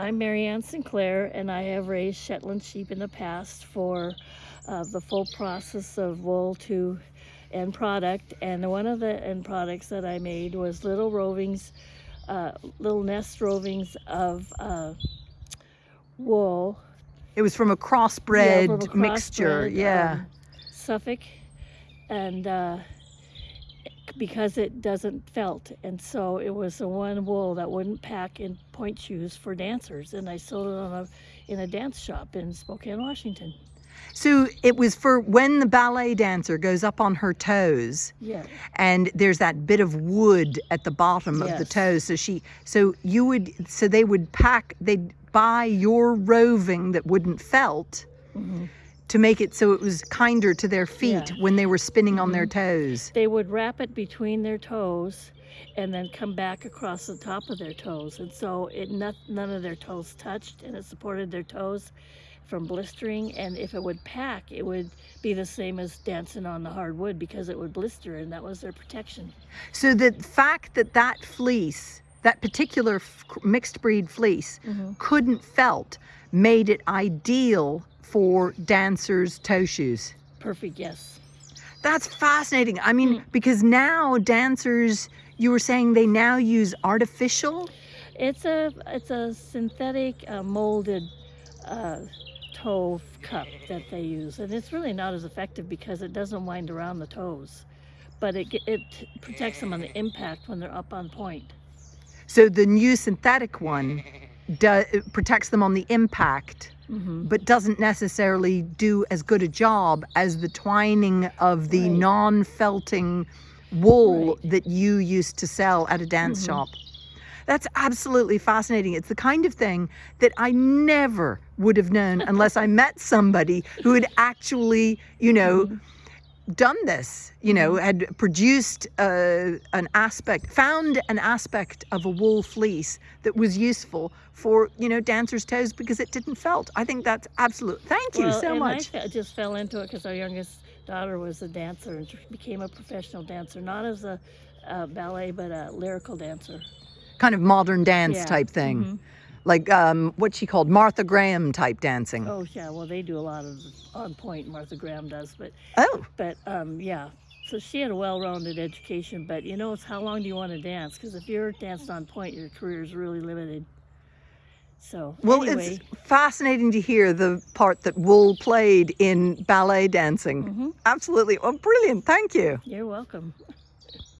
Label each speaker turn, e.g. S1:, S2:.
S1: I'm Marianne Sinclair, and I have raised Shetland sheep in the past for uh, the full process of wool to end product. And one of the end products that I made was little rovings, uh, little nest rovings of uh, wool.
S2: It was from a crossbred
S1: Yeah, from a
S2: mixture. Yeah.
S1: um, Suffolk, and uh, because it doesn't felt, and so it was the one wool that wouldn't pack in pointe shoes for dancers, and I sold it on a in a dance shop in Spokane, Washington.
S2: So it was for when the ballet dancer goes up on her toes
S1: Yeah,
S2: and there's that bit of wood at the bottom of the
S1: Yes.
S2: toes. So she, so you would, so they would pack, they'd buy your roving that wouldn't felt
S1: Mhm.
S2: To make it so it was kinder to their feet
S1: Yeah. Mm-hmm.
S2: when they were spinning on their toes.
S1: they would wrap it between their toes, and then come back across the top of their toes, and so it not, none of their toes touched, and it supported their toes from blistering. And if it would pack, it would be the same as dancing on the hardwood because it would blister, and that was their protection.
S2: So the fact that that fleece, that particular f- mixed breed fleece,
S1: Mhm.
S2: couldn't felt made it ideal for dancers' toe shoes.
S1: Perfect, yes.
S2: That's fascinating. I mean,
S1: Mm.
S2: because now dancers, you were saying they now use artificial.
S1: It's a it's a synthetic uh, molded uh, toe cup that they use, and it's really not as effective because it doesn't wind around the toes, but it it protects them on the impact when they're up on pointe.
S2: So the new synthetic one do, protects them on the impact,
S1: hmm
S2: but doesn't necessarily do as good a job as the twining of the
S1: Right.
S2: non-felting wool
S1: Right.
S2: that you used to sell at a dance
S1: Mhm.
S2: shop. That's absolutely fascinating. It's the kind of thing that I never would have known unless I met somebody who had actually, you know,
S1: Mhm.
S2: Done this, you know,
S1: Mm-hmm.
S2: had produced uh, an aspect, found an aspect of a wool fleece that was useful for, you know, dancers' toes because it didn't felt. I think that's absolute. Thank you
S1: Well,
S2: so
S1: and
S2: much.
S1: I just fell into it because our youngest daughter was a dancer and she became a professional dancer, not as a uh, ballet but a lyrical dancer.
S2: Kind of modern dance
S1: Yeah.
S2: type thing.
S1: Mhm.
S2: Like um, what she called Martha Graham type dancing.
S1: Oh yeah, well they do a lot of on pointe. Martha Graham does, but
S2: Oh,
S1: But um, yeah, so she had a well-rounded education. But you know, it's how long do you want to dance? Because if you're danced on pointe, your career is really limited. So
S2: well,
S1: anyway,
S2: it's fascinating to hear the part that wool played in ballet dancing.
S1: mhm,
S2: Absolutely. Well, brilliant. Thank you.
S1: you're welcome.